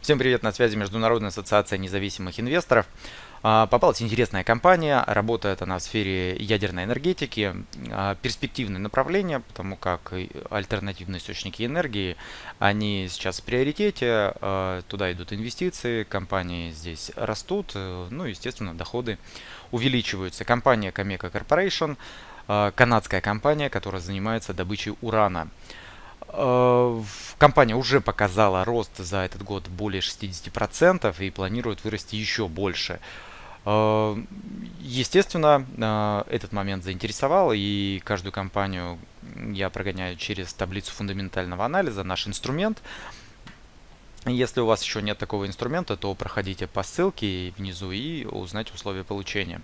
Всем привет, на связи Международная ассоциация независимых инвесторов. А, попалась интересная компания, работает она в сфере ядерной энергетики, а, перспективное направление, потому как альтернативные источники энергии, они сейчас в приоритете, а, туда идут инвестиции, компании здесь растут, э, ну естественно доходы увеличиваются. Компания Cameco Corporation, канадская компания, которая занимается добычей урана. Э, компания уже показала рост за этот год более 60% и планирует вырасти еще больше. Э, естественно, э, этот момент заинтересовал, и каждую компанию я прогоняю через таблицу фундаментального анализа, наш инструмент. Если у вас еще нет такого инструмента, то проходите по ссылке внизу и узнайте условия получения.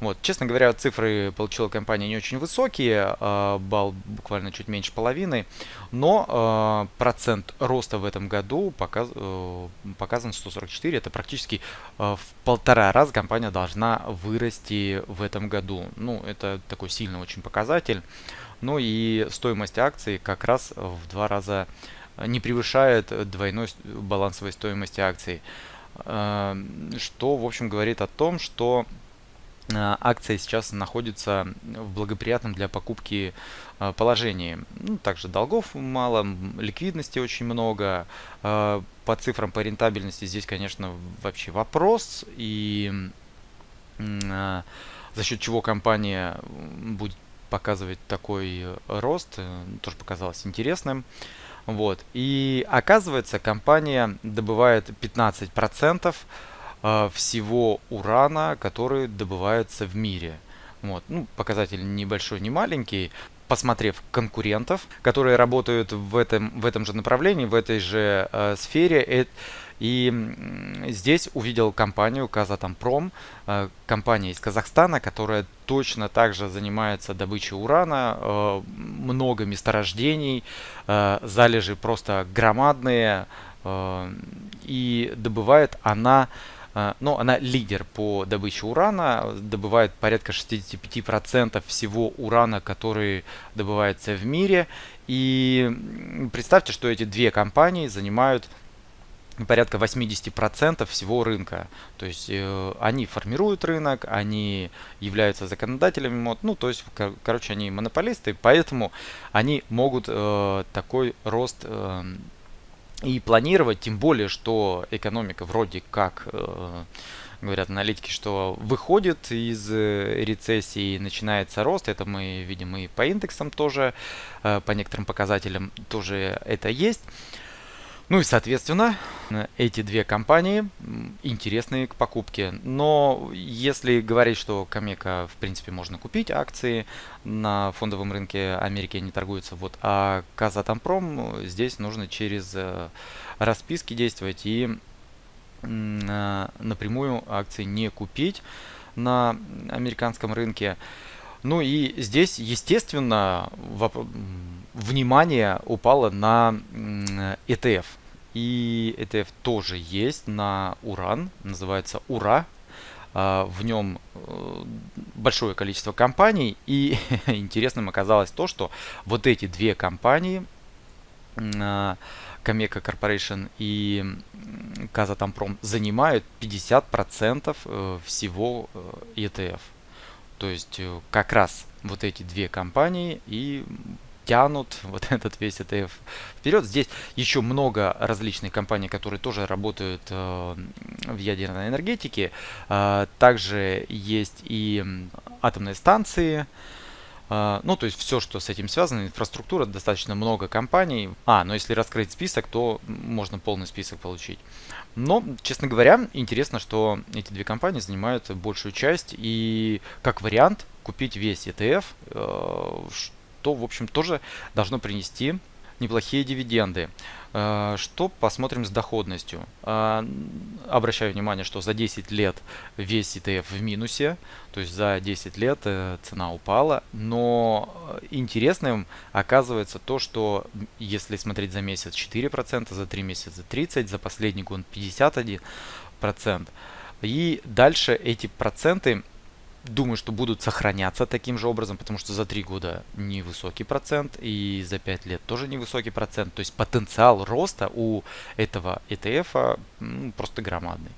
Вот, честно говоря, цифры получила компания не очень высокие, э, балл буквально чуть меньше половины, но э, процент роста в этом году показ, э, показан 144, это практически э, в полтора раза компания должна вырасти в этом году. Ну, это такой сильный очень показатель. Ну и стоимость акций как раз в два раза не превышает двойной балансовой стоимости акций. Эм, что, в общем, говорит о том, что э, акция сейчас находится в благоприятном для покупки э, положении. Ну, также долгов мало, ликвидности очень много. Э, по цифрам по рентабельности здесь, конечно, вообще вопрос. И за счет чего компания будет показывать такой рост, тоже показалось интересным. Вот. И оказывается, компания добывает 15% э, всего урана, который добывается в мире. Вот. Ну, показатель небольшой, не маленький. Посмотрев конкурентов, которые работают в этом, в этом же направлении, в этой же э, сфере, это и здесь увидел компанию Казатомпром, э, компания из Казахстана, которая точно также занимается добычей урана, э, много месторождений, э, залежи просто громадные, и добывает она но она лидер по добыче урана, добывает порядка 65% всего урана, который добывается в мире. И представьте, что эти две компании занимают порядка 80% всего рынка. То есть э, они формируют рынок, они являются законодателями мод, ну то есть, кор короче, они монополисты, поэтому они могут э, такой рост э, и планировать, тем более, что экономика вроде как, э, говорят аналитики, что выходит из э, рецессии, начинается рост, это мы видим и по индексам тоже, э, по некоторым показателям тоже это есть. Ну и, соответственно, эти две компании интересны к покупке. Но если говорить, что Камека, в принципе, можно купить акции на фондовом рынке Америки, они торгуются, вот, а Казатомпром здесь нужно через э, расписки действовать и э, напрямую акции не купить на американском рынке. Ну и здесь, естественно, внимание упало на ETF. И ETF тоже есть на Уран, называется Ура. А, в нем э, большое количество компаний. И интересным оказалось то, что вот эти две компании, Cameco Corporation и Казатомпром, занимают 50% э, всего э, ETF. То есть как раз вот эти две компании и тянут вот этот весь ETF вперед. Здесь еще много различных компаний, которые тоже работают э, в ядерной энергетике. Э, также есть и атомные станции. Uh, ну, то есть все, что с этим связано, инфраструктура, достаточно много компаний. А, но если раскрыть список, то можно полный список получить. Но, честно говоря, интересно, что эти две компании занимают большую часть. И как вариант купить весь ETF, что, в общем, тоже должно принести неплохие дивиденды. Э, что посмотрим с доходностью? Э, обращаю внимание, что за 10 лет весь ETF в минусе, то есть за 10 лет э, цена упала, но интересным оказывается то, что если смотреть за месяц 4%, за 3 месяца 30%, за последний год 51%, и дальше эти проценты думаю, что будут сохраняться таким же образом, потому что за 3 года невысокий процент и за 5 лет тоже невысокий процент. То есть потенциал роста у этого ETF ну, просто громадный.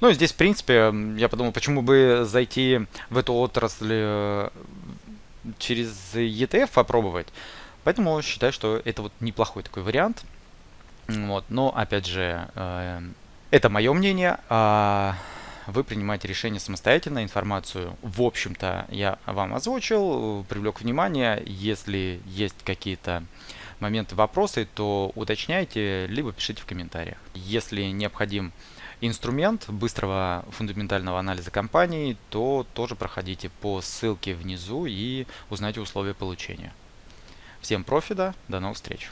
Ну, здесь, в принципе, я подумал, почему бы зайти в эту отрасль э, через ETF попробовать. Поэтому считаю, что это вот неплохой такой вариант. Вот. Но, опять же, э, это мое мнение. Вы принимаете решение самостоятельно. Информацию, в общем-то, я вам озвучил, привлек внимание. Если есть какие-то моменты, вопросы, то уточняйте, либо пишите в комментариях. Если необходим инструмент быстрого фундаментального анализа компании, то тоже проходите по ссылке внизу и узнайте условия получения. Всем профита, до новых встреч!